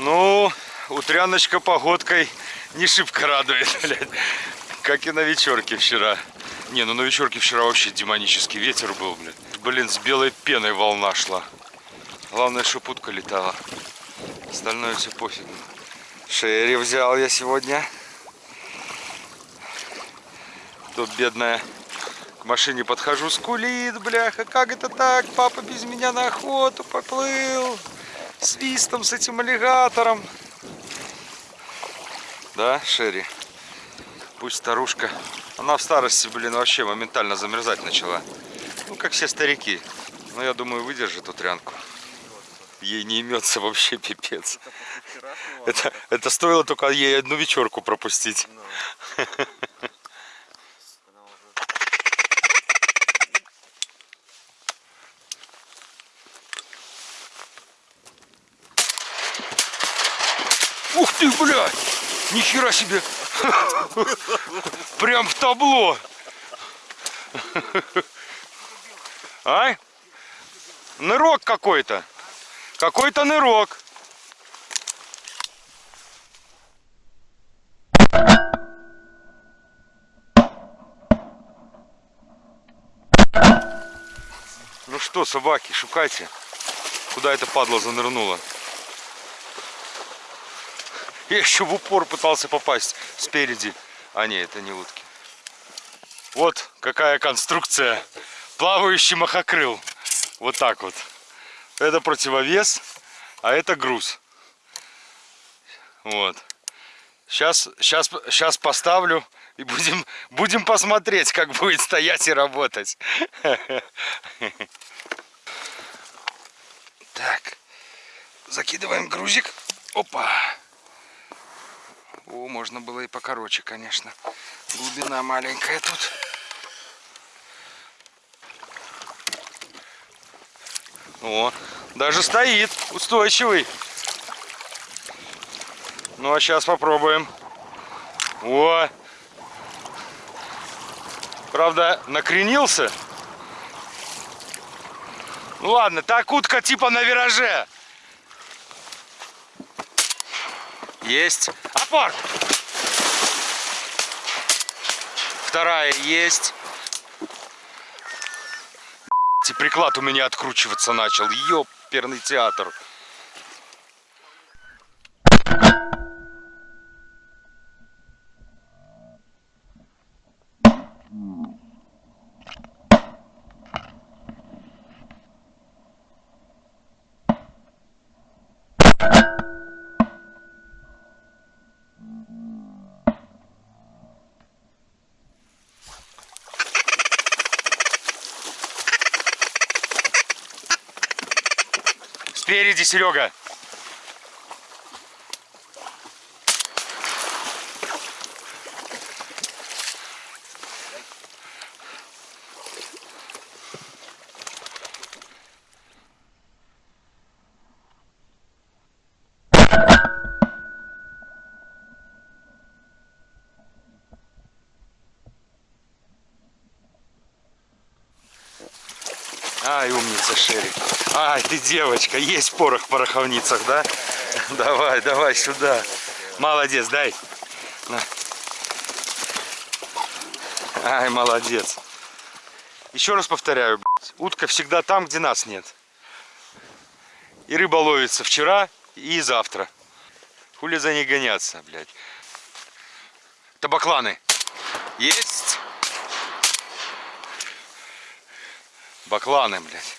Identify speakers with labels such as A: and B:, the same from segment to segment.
A: Ну, утряночка погодкой не шибко радует, блядь. Как и на вечерке вчера. Не, ну на вечерке вчера вообще демонический ветер был, блядь. Блин, с белой пеной волна шла. Главное, что путка летала. Остальное все пофиг. Шерри взял я сегодня. Тут бедная к машине подхожу, скулит, бляха, как это так? Папа без меня на охоту поплыл. Свистом с этим аллигатором. Да, Шерри? Пусть старушка. Она в старости, блин, вообще моментально замерзать начала. Ну, как все старики. Но я думаю, выдержит утрянку. Ей не имется вообще пипец. Это, это стоило только ей одну вечерку пропустить. ты, блядь! Нихера себе! Прям в табло! Ай? Нырок какой-то. Какой-то нырок. Ну что, собаки, шукайте. Куда эта падла занырнула? Я еще в упор пытался попасть спереди. А не, это не утки. Вот какая конструкция. Плавающий махокрыл. Вот так вот. Это противовес, а это груз. Вот. Сейчас, сейчас, сейчас поставлю и будем, будем посмотреть, как будет стоять и работать. Так. Закидываем грузик. Опа. О, можно было и покороче, конечно. Глубина маленькая тут. О, даже стоит, устойчивый. Ну, а сейчас попробуем. О! Правда, накренился. Ну ладно, так утка типа на вираже. Есть. Опор! Вторая есть. И приклад у меня откручиваться начал. Ёперный театр. Спереди, Серега. Ай, умница, Шерри. Ай, ты девочка, есть порох в пороховницах, да? Давай, давай сюда. Молодец, дай. На. Ай, молодец. Еще раз повторяю, блядь, утка всегда там, где нас нет. И рыба ловится вчера и завтра. Хули за ней гоняться, блядь. Табакланы. Есть. Бакланы, блядь.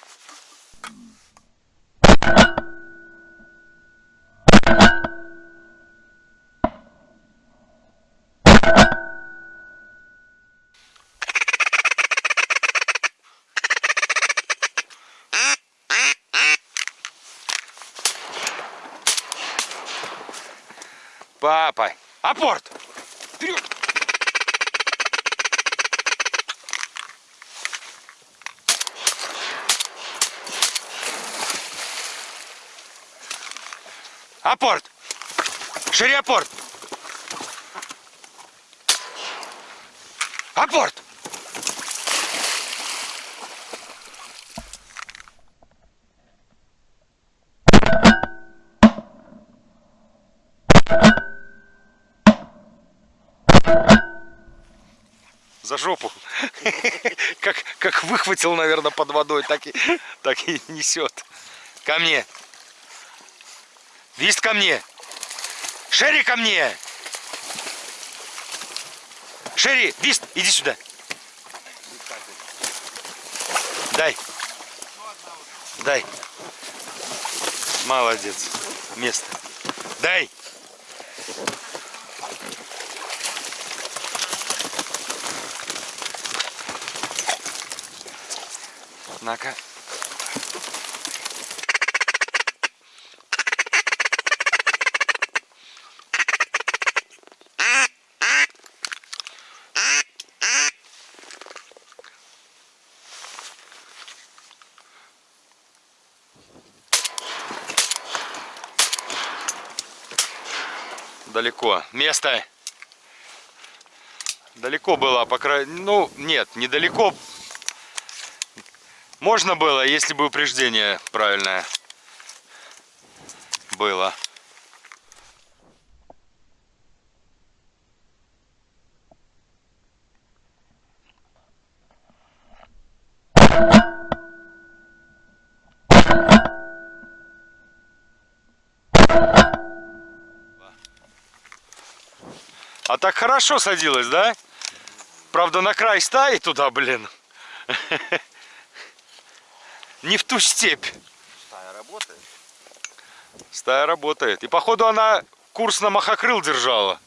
A: Папа, апорт! Вперед! Апорт! Шире апорт! Апорт! За жопу. Как, как выхватил, наверное, под водой, так и, так и несет. Ко мне. Вист ко мне. Шерри ко мне. Шерри, Вист, иди сюда. Дай. Дай. Молодец. Место. Дай. На-ка. Далеко. Место. Далеко было, по крайней... Ну, нет, недалеко. Можно было, если бы упреждение правильное было. А так хорошо садилась, да? Правда, на край стаи туда, блин. Не в ту степь.
B: Стая работает.
A: Стая работает. И походу она курс на махокрыл держала.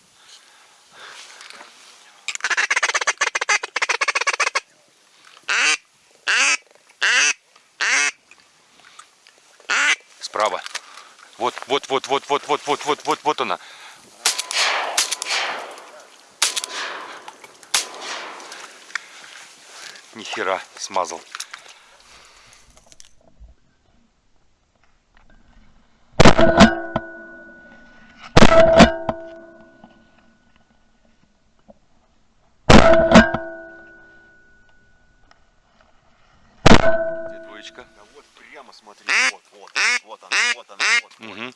A: Справа. Вот, вот, вот, вот, вот, вот, вот, вот, вот, вот она. Нихера смазал. Где двоечка?
B: Да вот прямо смотри, вот, вот, вот она, вот она, вот. вот.
A: Угу.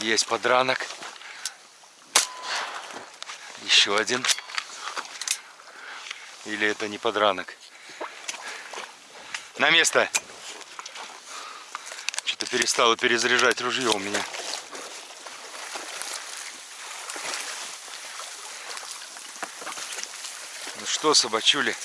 A: Есть подранок. Еще один. Или это не подранок? На место. Что-то перестало перезаряжать ружье у меня. Ну что, собачули?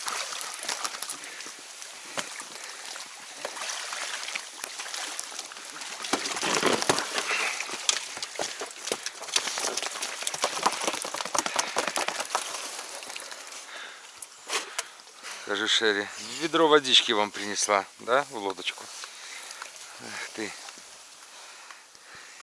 A: Скажи, Шерри, ведро водички вам принесла, да, в лодочку?